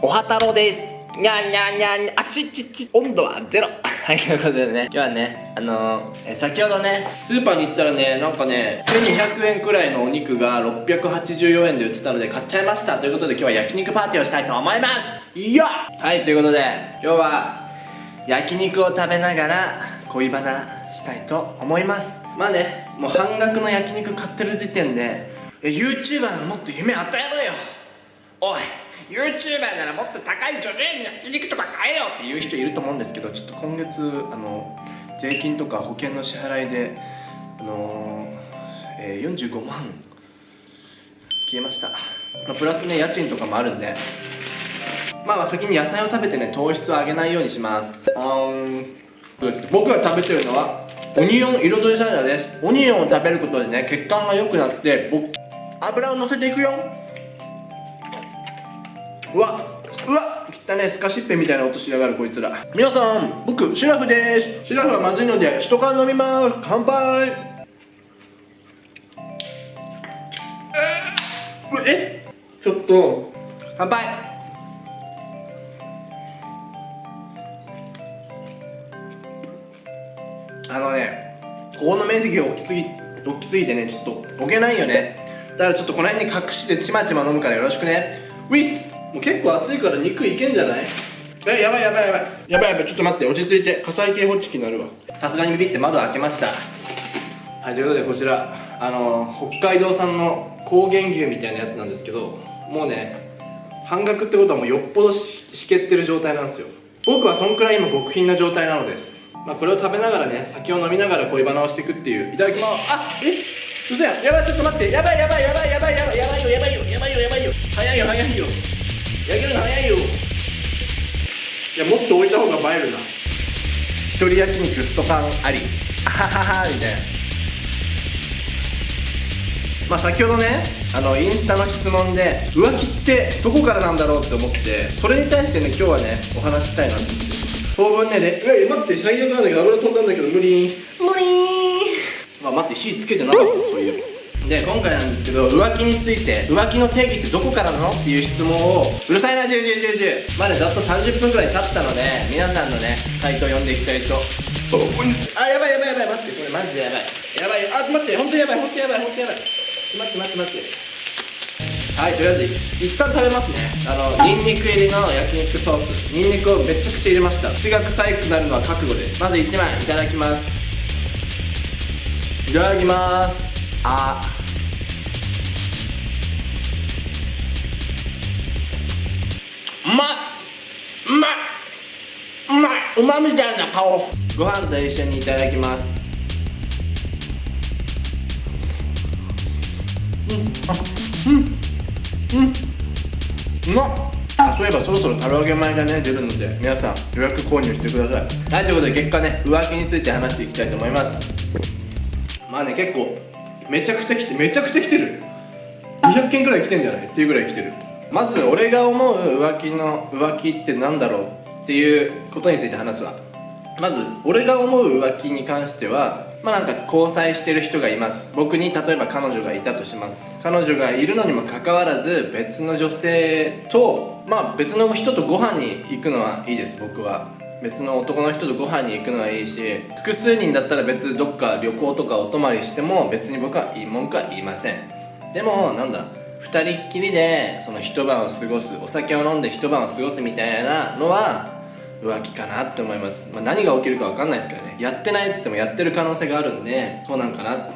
おはたろです。にゃんにゃんにゃんあちちち温度はゼロ。はいということでね。今日はねあのー、え先ほどねスーパーに行ったらねなんかね1200円くらいのお肉が684円で売ってたので買っちゃいましたということで今日は焼肉パーティーをしたいと思います。いや。はいということで今日は焼肉を食べながら恋バナしたいと思います。まあねもう半額の焼肉買ってる時点で YouTuber のもっと夢与えろよ。おい YouTuber ならもっと高い女優に焼肉とか買えよっていう人いると思うんですけどちょっと今月あの税金とか保険の支払いであのー、えー、45万消えました、まあ、プラスね家賃とかもあるんで。まあ先に野菜を食べてね糖質を上げないようにします。あん。僕が食べてるのはオニオン彩りサラダです。オニオンを食べることでね血管が良くなって僕油を乗せていくよ。うわうわ汚ねスカシッペみたいな音しやがるこいつら。皆さん僕シラフです。シラフはまずいので一缶飲みます。乾杯。えちょっと。乾杯。あのねここの面積が大きすぎ大きすぎてねちょっと置けないよね。だからちょっとこの辺に隠してちまちま飲むからよろしくね。ウィスもう結構熱いから肉いけんじゃない？えやばいやばいやばい。やばいやばい。ちょっと待って落ち着いて。火災警報器になるわ。さすがにビビって窓開けました。はいということでこちらあの北海道産の高原牛みたいなやつなんですけどもうね半額ってことはもうよっぽどしけってる状態なんですよ。僕はそんくらい今極貧な状態なのです。まあこれを食べながらね酒を飲みながら恋バナをしていくっていう。いただきます。あえ？嘘や。やばいちょっと待って。やばいやばいやばいやばいやばいやばいよやばいよやばいよやばいよ。早いよ早いよ焼けるの早いよ。いやもっと置いた方が映えるな。一人焼肉ストパンあり。あはははみたいな。まあ先ほどねあのインスタの質問で浮気ってどこからなんだろうって思ってそれに対してね今日はねお話ししたいなって。当分ねでえ待って最悪なんだけど油飛んだんだけど無理。無理まあ待って火つけてなかったそういうで今回なんですけど浮気について浮気の定義ってどこからなの？っていう質問をうるさいな10 10 10 10まだざっと30分くらい経ったので皆さんのね回答読んでいきたいと。あやばいやばいやばい待ってこれマジでやばいやばいあ待って本当にやばい本当にやばい本当にやばい待って待って待ってはいとりあえず一旦食べますねあのニンニク入りの焼肉ソースニンニクをめちゃくちゃ入れました口が臭くなるのは覚悟ですまず1枚いただきますいただきますあ。うまいうまいうまいうまみたいな顔。ご飯と一緒にいただきます。うん。あうん。うん。うまっあそういえばそろそろ唐揚げ米がね出るので。皆さん予約購入してください。はいということで結果ね浮気について話していきたいと思います。まあね結構めちゃくちゃ来てめちゃくちゃ来てる。200件ぐらい来てんじゃない？っていうぐらい来てる。まず俺が思う浮気の浮気って何だろうっていうことについて話すわ。まず俺が思う浮気に関してはまあなんか交際してる人がいます。僕に例えば彼女がいたとします。彼女がいるのにもかかわらず別の女性とまあ別の人とご飯に行くのはいいです僕は。別の男の人とご飯に行くのはいいし複数人だったら別どっか旅行とかお泊まりしても別に僕はいい文句は言いません。でもなんだ2人っきりでその一晩を過ごすお酒を飲んで一晩を過ごすみたいなのは浮気かなって思います、まあ、何が起きるか分かんないですけどね。やってないって言ってもやってる可能性があるんでそうなんかな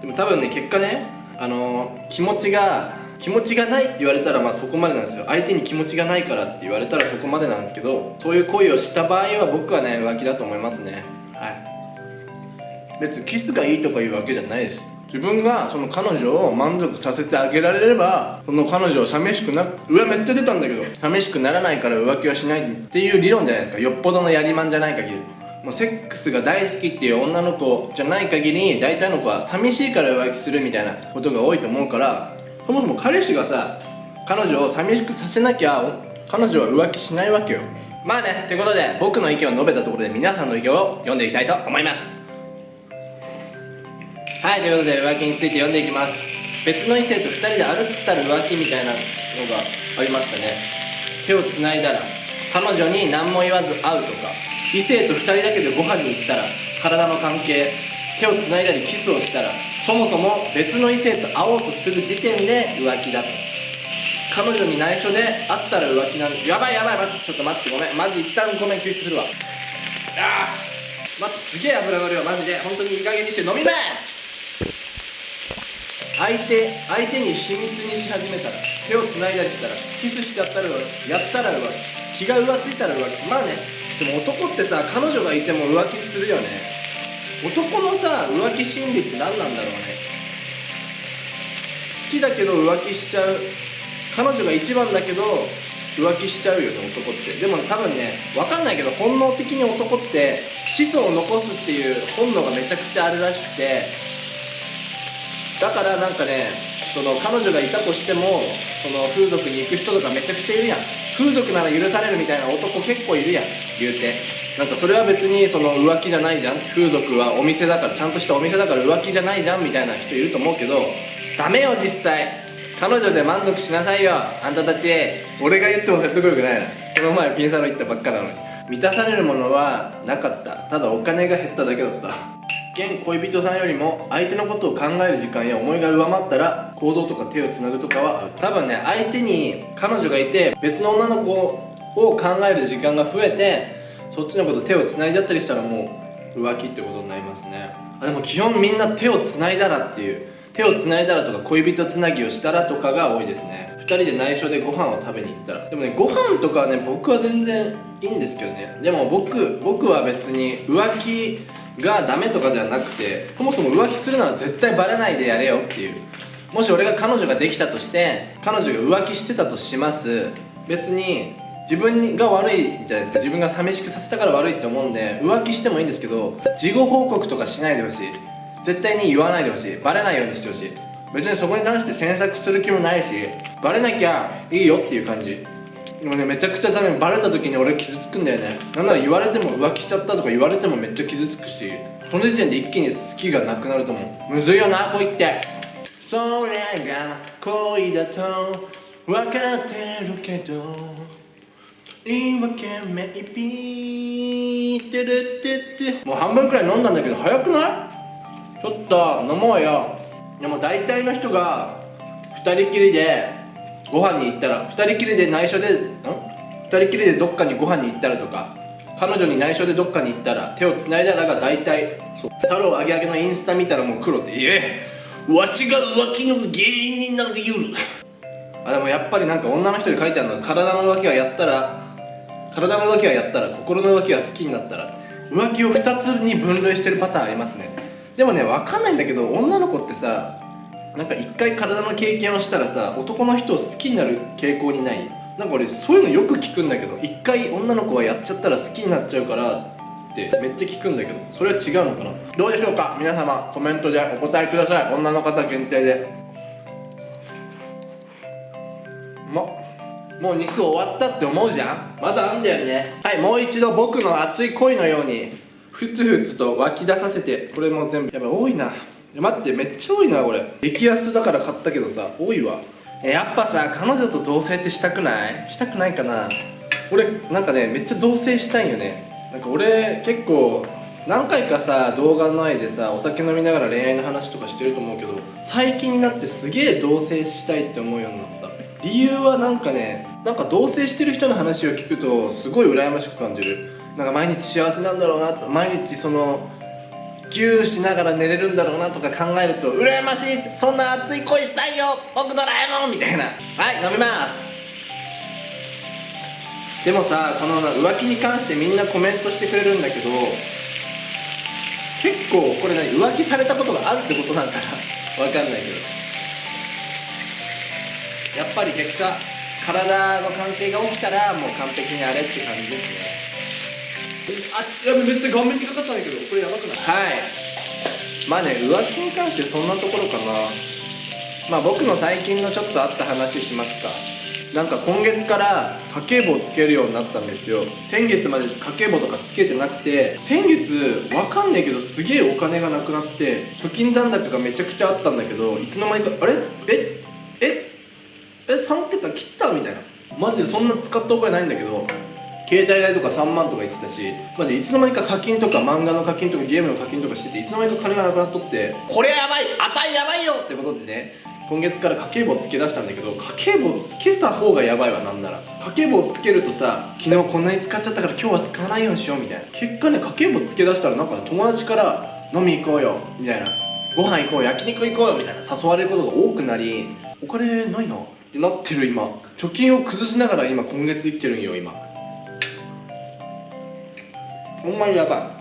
でも多分ね結果ねあのー、気持ちが気持ちがないって言われたらまあそこまでなんですよ。相手に気持ちがないからって言われたらそこまでなんですけどそういう行為をした場合は僕はね浮気だと思いますね。はい。別にキスがいいとかいうわけじゃないです。自分がその彼女を満足させてあげられればその彼女を寂しくなうわめっちゃ出たんだけど寂しくならないから浮気はしないっていう理論じゃないですか。よっぽどのやりまんじゃない限り。もうセックスが大好きっていう女の子じゃない限り大体の子は寂しいから浮気するみたいなことが多いと思うからそもそも彼氏がさ彼女を寂しくさせなきゃ彼女は浮気しないわけよ。まあねってことで僕の意見を述べたところで皆さんの意見を読んでいきたいと思います。はいということで浮気について読んでいきます。別の異性と2人で歩ったら浮気みたいなのがありましたね。手をつないだら彼女に何も言わず会うとか。異性と2人だけでご飯に行ったら体の関係。手をつないだりキスをしたらそもそも別の異性と会おうとする時点で浮気だと。彼女に内緒で会ったら浮気なんやばいやばい待ってちょっと待ってごめん。マジ一旦ごめん救出するわ。あー待ってすげえ油がるよ。マジで。本当にいい加減にして飲みます相手相手に秘密にし始めたら手をつないだりしたらキスしちゃったら浮気やったら浮気。気が浮ついたら浮気。まあねでも男ってさ彼女がいても浮気するよね。男のさ浮気心理って何なんだろうね。好きだけど浮気しちゃう。彼女が一番だけど浮気しちゃうよね男って。でも多分ね分かんないけど本能的に男って子孫を残すっていう本能がめちゃくちゃあるらしくて。だからなんかねその彼女がいたとしてもその風俗に行く人とかめちゃくちゃいるやん。風俗なら許されるみたいな男結構いるやん言うて。なんかそれは別にその浮気じゃないじゃん。風俗はお店だからちゃんとしたお店だから浮気じゃないじゃんみたいな人いると思うけどダメよ実際。彼女で満足しなさいよ。あんたたち。俺が言っても説得力ないな。この前ピンサロ行ったばっかなのに。満たされるものはなかった。ただお金が減っただけだった。現恋人さんよりも相手のことを考える時間や思いが上回ったら行動とか手をつなぐとかは多分ね相手に彼女がいて別の女の子を考える時間が増えてそっちのこと手をつないじゃったりしたらもう浮気ってことになりますね。あでも基本みんな手をつないだらっていう。手をつないだらとか恋人つなぎをしたらとかが多いですね。2人で内緒でご飯を食べに行ったら。でもねご飯とかはね僕は全然いいんですけどね。でも僕僕は別に浮気がダメとかじゃなくてそもそも浮気するなら絶対バレないでやれよっていう。もし俺が彼女ができたとして彼女が浮気してたとします。別に自分が悪いじゃないですか。自分が寂しくさせたから悪いって思うんで浮気してもいいんですけど事後報告とかしないでほしい。絶対に言わないでほしい。バレないようにしてほしい。別にそこに関して詮索する気もないしバレなきゃいいよっていう感じ。でもねめちゃくちゃダメ。バレた時に俺傷つくんだよね。なんなら言われても浮気しちゃったとか言われてもめっちゃ傷つくしその時点で一気に好きがなくなると思う。むずいよな恋って。それが恋だと分かってるけど。言い訳めいぴー。てるってって。もう半分くらい飲んだんだけど早くない？ちょっと飲もうよ。でも大体の人が2人きりでご飯に行ったら2人きりで内緒でん？2人きりでどっかにご飯に行ったらとか彼女に内緒でどっかに行ったら手をつないだらが大体そう。太郎あげあげのインスタ見たらもう黒っていえ。わしが浮気の原因になりうる。あでもやっぱりなんか女の人に書いてあるのは体の浮気はやったら体の浮気はやったら心の浮気は好きになったら浮気を2つに分類してるパターンありますね。でもね分かんないんだけど女の子ってさなんか一回体の経験をしたらさ男の人を好きになる傾向にない。なんか俺そういうのよく聞くんだけど一回女の子はやっちゃったら好きになっちゃうからってめっちゃ聞くんだけどそれは違うのかな？どうでしょうか？皆様コメントでお答えください。女の方限定で。うまっもう肉終わったって思うじゃん？まだあんだよね。はいもう一度僕の熱い恋のように。ふつふつと湧き出させてこれも全部。やばい多いな。待ってめっちゃ多いなこれ。激安だから買ったけどさ多いわ。やっぱさ彼女と同棲ってしたくない？したくないかな。俺なんかねめっちゃ同棲したいよね。なんか俺結構何回かさ動画の前でさお酒飲みながら恋愛の話とかしてると思うけど最近になってすげえ同棲したいって思うようになった。理由はなんかねなんか同棲してる人の話を聞くとすごい羨ましく感じる。なんか毎日幸せなんだろうなと毎日そのギューしながら寝れるんだろうなとか考えると羨ましいそんな熱い恋したいよ僕ドラえもんみたいな。はい飲みます。でもさこの浮気に関してみんなコメントしてくれるんだけど結構これ何浮気されたことがあるってことなんかな。わかんないけど。やっぱり結果体の関係が起きたらもう完璧にあれって感じですね。あやべめっちゃ顔面にかかったんだけどこれやばくない？はい。まあね浮気に関してそんなところかな。まあ僕の最近のちょっとあった話しますか。なんか今月から家計簿をつけるようになったんですよ。先月まで家計簿とかつけてなくて先月わかんないけどすげえお金がなくなって貯金残高がめちゃくちゃあったんだけどいつの間にかあれ？え？え？え3桁切ったみたいな。マジでそんな使った覚えないんだけど携帯代とか3万とか言ってたしマジいつの間にか課金とか漫画の課金とかゲームの課金とかしてていつの間にか金がなくなっとってこれはやばい値やばいよ!ってことでね今月から家計簿つけ出したんだけど家計簿つけた方がやばいわなんなら。家計簿つけるとさ昨日こんなに使っちゃったから今日は使わないようにしようみたいな。結果ね家計簿つけ出したらなんか友達から飲み行こうよみたいな。ご飯行こう焼肉行こうよみたいな誘われることが多くなりお金ないな。ってなってる今。貯金を崩しながら今今月生きてるんよ今。ほんまにやば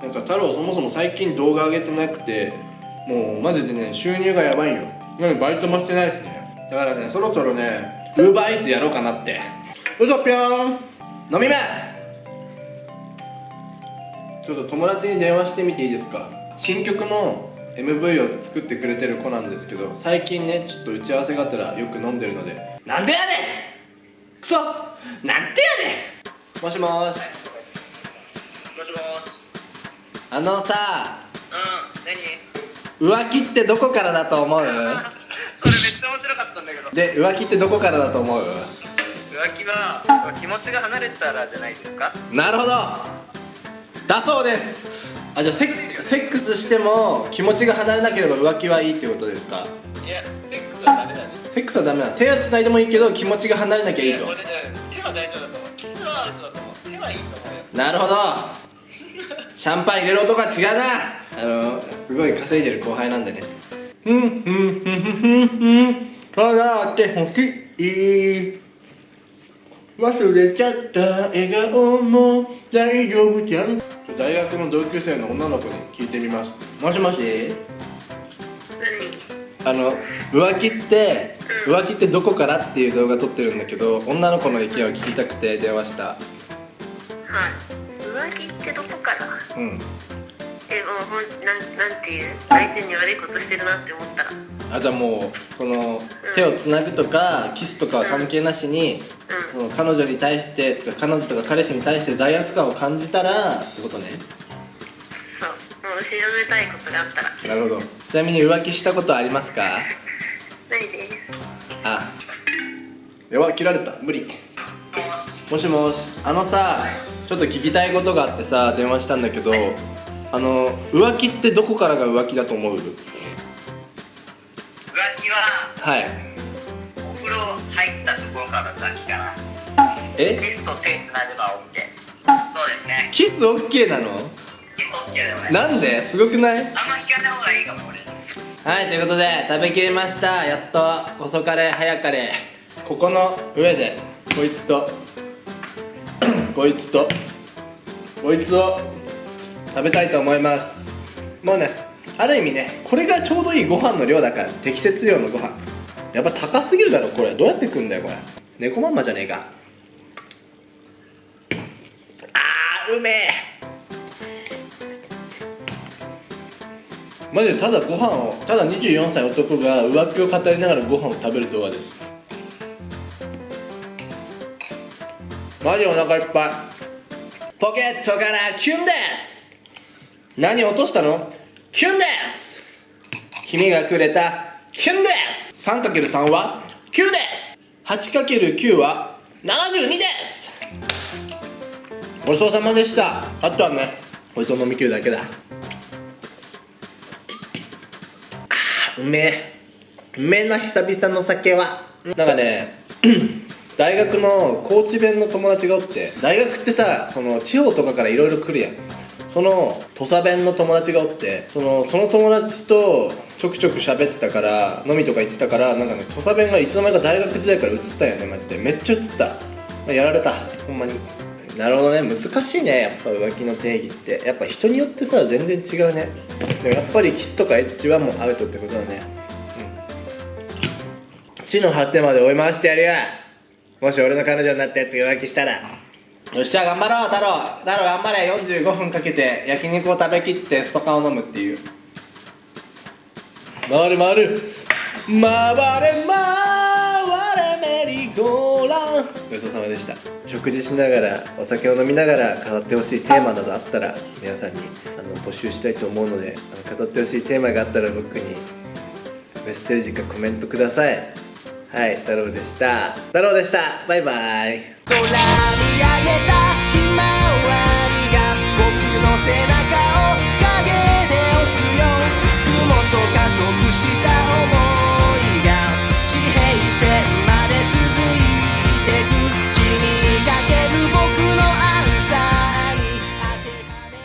い。なんか太郎そもそも最近動画上げてなくてもうマジでね収入がやばいよ。なのにバイトもしてないしね。だからねそろそろねウーバーイーツやろうかなって。うそぴょーん。飲みます。ちょっと友達に電話してみていいですか。新曲の MV を作ってくれてる子なんですけど最近ねちょっと打ち合わせがあったらよく飲んでるのでなんでやねん！くそなんでやねん！もしもーし。もしもし。あのさうん何？浮気ってどこからだと思う？それめっちゃ面白かったんだけど。で浮気ってどこからだと思う？浮気は気持ちが離れたらじゃないですか？なるほど。だそうですあじゃあセッセックスしても気持ちが離れなければ浮気はいいってことですか？いやセックスはダメだね。セックスはダメなの。手は繋いでもいいけど気持ちが離れなきゃいいと。これね手は大丈夫だと思う。キスはアウトだと思う。手はいいと思うよ。なるほど。シャンパン入れる音が違うな。あのすごい稼いでる後輩なんでね。ふんふんふんふんふんふん。笑ってほしい忘れちゃった笑顔も大丈夫じゃん。大学の同級生の女の子に聞いてみます。もしもし？あの浮気って浮気ってどこからっていう動画撮ってるんだけど女の子の意見を聞きたくて電話した。はい。浮気ってどこから？うん。えもうほんなんなんていう？相手に悪いことしてるなって思ったら。うんあじゃあもうその手をつなぐとかキスとかは関係なしにその彼女に対してとか彼女とか彼氏に対して罪悪感を感じたらってことね。そう。もう調べたいことがあったら。なるほど。ちなみに浮気したことありますか？ないです。あ。やば切られた。無理。もしもし。あのさちょっと聞きたいことがあってさ電話したんだけどあの浮気ってどこからが浮気だと思う？ははい。お風呂入ったところから浮気かな。え？キスと手つなげば OK そうですね。キス OK なの？キス OK だよね。なんで？すごくない？あんま聞かない方がいいかも俺。はいということで食べきりました。やっと。遅かれ早かれ。ここの上でこいつと こいつとこいつを食べたいと思います。もうねある意味ねこれがちょうどいいご飯の量だから適切量のご飯。やっぱ高すぎるだろこれ。どうやって食うんだよこれ。猫まんまじゃねえか。あーうめえ。マジでただご飯をただ24歳男が浮気を語りながらご飯を食べる動画です。マジお腹いっぱい。ポケットからキュンです。何落としたの？キュンです。君がくれたキュンです。3×3 は9です。8×9 は72です。ごちそうさまでした。あとはねこいつを飲み切るだけだ。あうめえ。うめえな久々の酒は。なんかね 大学の高知弁の友達がおって大学ってさその地方とかからいろいろ来るやん。その土佐弁の友達がおってそのその友達とちょくちょく喋ってたから飲みとか行ってたからなんかね土佐弁がいつの間にか大学時代から移ったよねマジで。めっちゃ移った、まあやられた。ほんまに。なるほどね。難しいね。やっぱ浮気の定義って。やっぱ人によってさ全然違うね。でもやっぱりキスとかエッチはもうアウトってことだね。うん。地の果てまで追い回してやるよ。もし俺の彼女になったやつが浮気したら。よっしゃ頑張ろう太郎。太郎頑張れ。45分かけて焼肉を食べきってストカンを飲むっていう。回る回る。回れ回れメリーゴーランごちそうさまでした。食事しながらお酒を飲みながら語ってほしいテーマなどあったら皆さんにあの募集したいと思うのであの語ってほしいテーマがあったら僕にメッセージかコメントください。はい太郎でした。太郎でした。バイバイげた